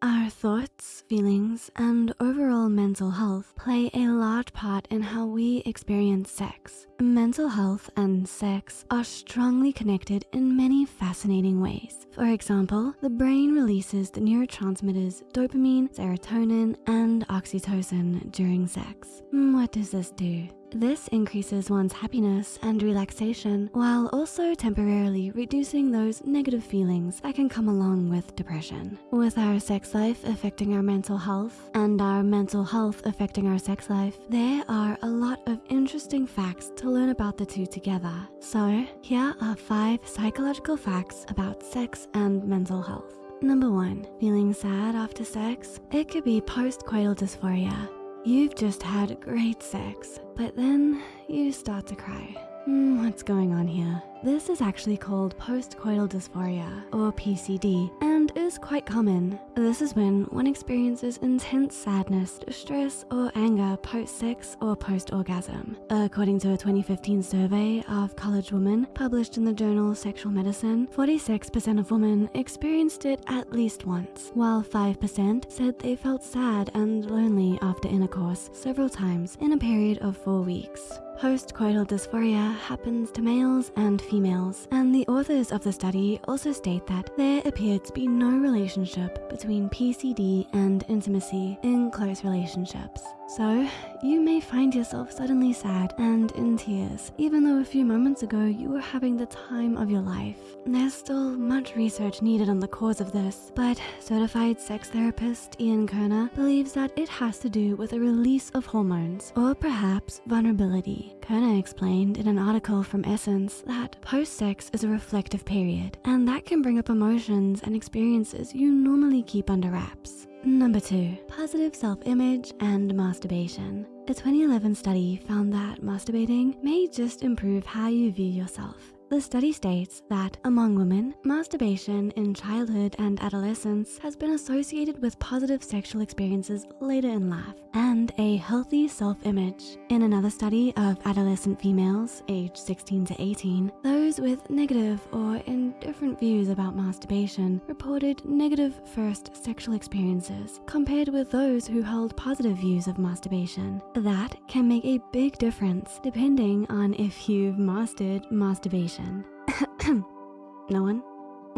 Our thoughts, feelings, and overall mental health play a large part in how we experience sex. Mental health and sex are strongly connected in many fascinating ways. For example, the brain releases the neurotransmitters dopamine, serotonin, and oxytocin during sex. Mm, what does this do? This increases one's happiness and relaxation while also temporarily reducing those negative feelings that can come along with depression. With our sex life affecting our mental health and our mental health affecting our sex life, there are a lot of interesting facts to learn about the two together. So here are five psychological facts about sex and mental health. Number one, feeling sad after sex? It could be post-coital dysphoria, You've just had great sex, but then you start to cry. Hmm, what's going on here? This is actually called postcoital dysphoria, or PCD, and is quite common. This is when one experiences intense sadness, distress, or anger post-sex or post-orgasm. According to a 2015 survey of college women published in the journal Sexual Medicine, 46% of women experienced it at least once, while 5% said they felt sad and lonely after intercourse several times in a period of four weeks. Postcoital dysphoria happens to males and females, and the authors of the study also state that there appeared to be no relationship between PCD and intimacy in close relationships. So, you may find yourself suddenly sad and in tears, even though a few moments ago you were having the time of your life. There's still much research needed on the cause of this, but certified sex therapist Ian Kerner believes that it has to do with a release of hormones, or perhaps vulnerability. Kerner explained in an article from Essence that post-sex is a reflective period, and that can bring up emotions and experiences you normally keep under wraps. Number two, positive self-image and masturbation. A 2011 study found that masturbating may just improve how you view yourself. The study states that among women, masturbation in childhood and adolescence has been associated with positive sexual experiences later in life and a healthy self-image. In another study of adolescent females aged 16 to 18, those with negative or indifferent views about masturbation reported negative first sexual experiences compared with those who held positive views of masturbation. That can make a big difference depending on if you've mastered masturbation no one?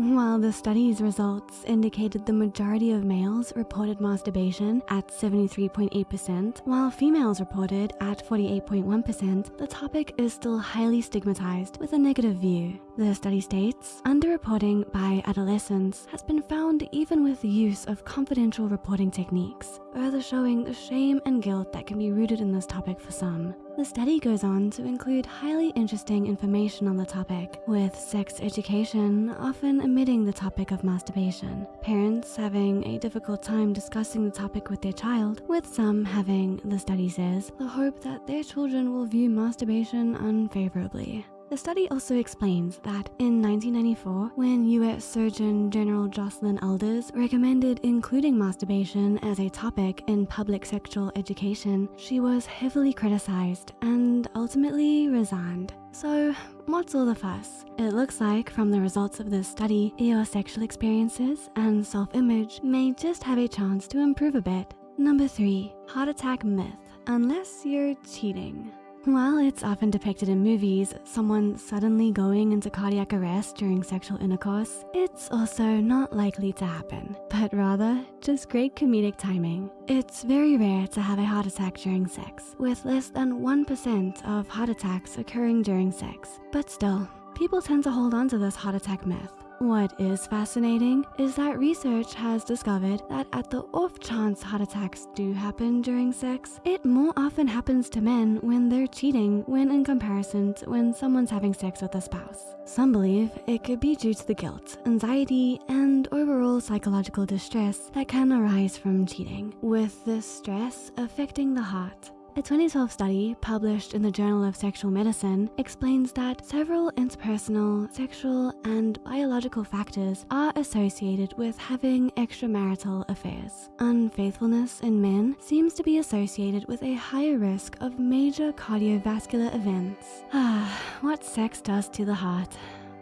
While the study's results indicated the majority of males reported masturbation at 73.8%, while females reported at 48.1%, the topic is still highly stigmatized with a negative view. The study states, underreporting by adolescents has been found even with the use of confidential reporting techniques, further showing the shame and guilt that can be rooted in this topic for some. The study goes on to include highly interesting information on the topic, with sex education often omitting the topic of masturbation, parents having a difficult time discussing the topic with their child, with some having, the study says, the hope that their children will view masturbation unfavorably. The study also explains that in 1994, when US Surgeon General Joycelyn Elders recommended including masturbation as a topic in public sexual education, she was heavily criticized and ultimately resigned. So what's all the fuss? It looks like from the results of this study, your sexual experiences and self-image may just have a chance to improve a bit. Number three, heart attack myth, unless you're cheating. While it's often depicted in movies, someone suddenly going into cardiac arrest during sexual intercourse, it's also not likely to happen, but rather just great comedic timing. It's very rare to have a heart attack during sex, with less than 1% of heart attacks occurring during sex. But still, people tend to hold on to this heart attack myth. What is fascinating is that research has discovered that at the off chance heart attacks do happen during sex, it more often happens to men when they're cheating when in comparison to when someone's having sex with a spouse. Some believe it could be due to the guilt, anxiety, and overall psychological distress that can arise from cheating, with this stress affecting the heart. A 2012 study published in the Journal of Sexual Medicine explains that several interpersonal, sexual, and biological factors are associated with having extramarital affairs. Unfaithfulness in men seems to be associated with a higher risk of major cardiovascular events. Ah, what sex does to the heart.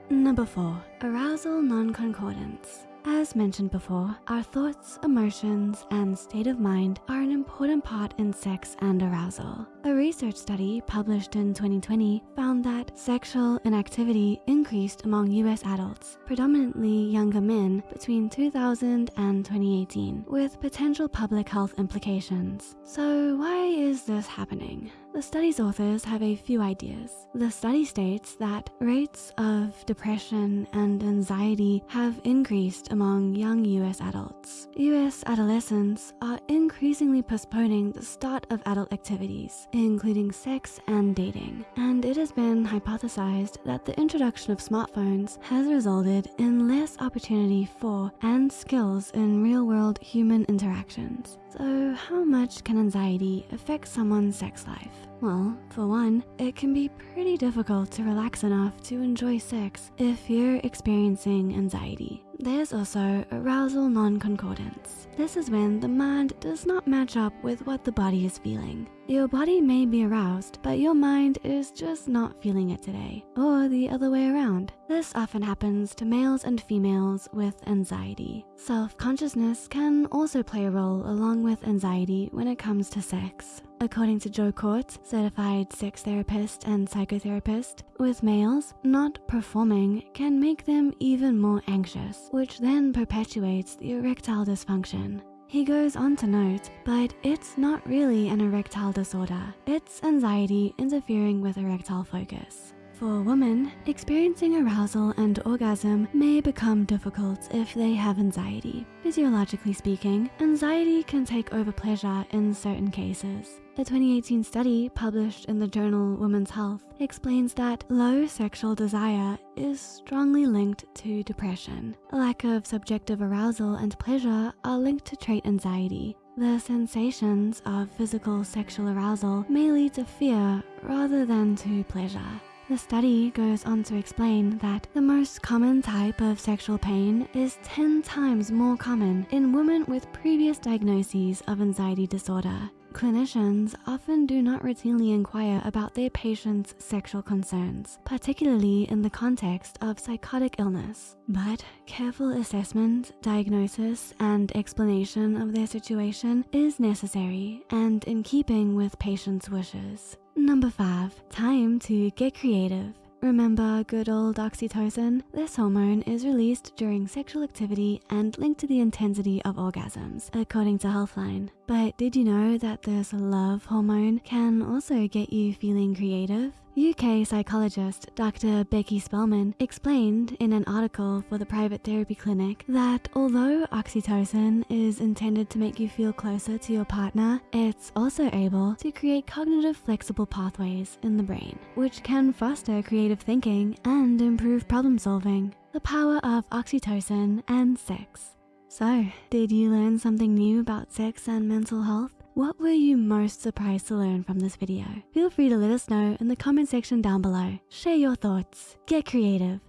Number four, arousal non-concordance. As mentioned before, our thoughts, emotions, and state of mind are an important part in sex and arousal. A research study published in 2020 found that sexual inactivity increased among US adults, predominantly younger men between 2000 and 2018, with potential public health implications. So why is this happening? The study's authors have a few ideas. The study states that rates of depression and anxiety have increased among young US adults. US adolescents are increasingly postponing the start of adult activities, including sex and dating. And it has been hypothesized that the introduction of smartphones has resulted in less opportunity for and skills in real-world human interactions. So how much can anxiety affect someone's sex life? Well, for one, it can be pretty difficult to relax enough to enjoy sex if you're experiencing anxiety. There's also arousal non-concordance. This is when the mind does not match up with what the body is feeling. Your body may be aroused, but your mind is just not feeling it today, or the other way around. This often happens to males and females with anxiety. Self-consciousness can also play a role along with anxiety when it comes to sex. According to Joe Kort, certified sex therapist and psychotherapist, with males, not performing can make them even more anxious, which then perpetuates the erectile dysfunction. He goes on to note, but it's not really an erectile disorder. It's anxiety interfering with erectile focus. For women, experiencing arousal and orgasm may become difficult if they have anxiety. Physiologically speaking, anxiety can take over pleasure in certain cases. A 2018 study published in the journal Women's Health explains that low sexual desire is strongly linked to depression. A lack of subjective arousal and pleasure are linked to trait anxiety. The sensations of physical sexual arousal may lead to fear rather than to pleasure. The study goes on to explain that the most common type of sexual pain is 10 times more common in women with previous diagnoses of anxiety disorder. Clinicians often do not routinely inquire about their patients' sexual concerns, particularly in the context of psychotic illness. But careful assessment, diagnosis, and explanation of their situation is necessary and in keeping with patients' wishes. Number five, time to get creative. Remember good old oxytocin? This hormone is released during sexual activity and linked to the intensity of orgasms, according to Healthline. But did you know that this love hormone can also get you feeling creative? UK psychologist Dr. Becky Spelman explained in an article for the private therapy clinic that although oxytocin is intended to make you feel closer to your partner, it's also able to create cognitive flexible pathways in the brain, which can foster creative thinking and improve problem solving. The power of oxytocin and sex. So, did you learn something new about sex and mental health? What were you most surprised to learn from this video? Feel free to let us know in the comment section down below. Share your thoughts, get creative.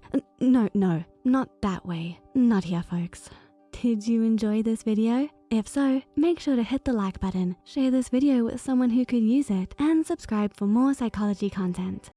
No, no, not that way. Not here, folks. Did you enjoy this video? If so, make sure to hit the like button, share this video with someone who could use it, and subscribe for more psychology content.